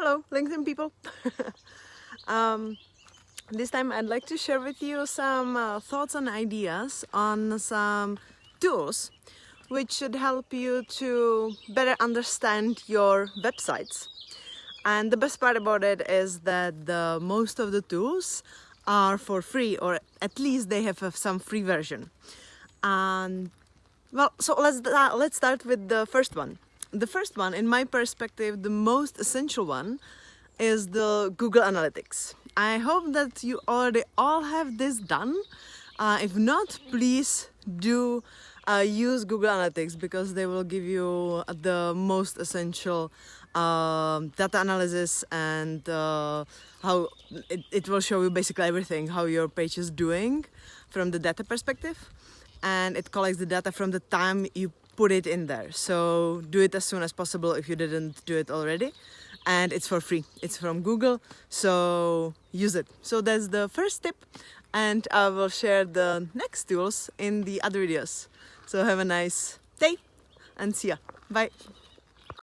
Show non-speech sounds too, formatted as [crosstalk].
Hello, LinkedIn people. [laughs] um, this time I'd like to share with you some uh, thoughts and ideas on some tools which should help you to better understand your websites. And the best part about it is that the most of the tools are for free or at least they have some free version. And well, so let's, uh, let's start with the first one. The first one, in my perspective, the most essential one is the Google Analytics. I hope that you already all have this done. Uh, if not, please do uh, use Google Analytics because they will give you the most essential uh, data analysis and uh, how it, it will show you basically everything, how your page is doing from the data perspective and it collects the data from the time you put it in there. So do it as soon as possible if you didn't do it already. And it's for free. It's from Google, so use it. So that's the first tip and I will share the next tools in the other videos. So have a nice day and see ya. Bye.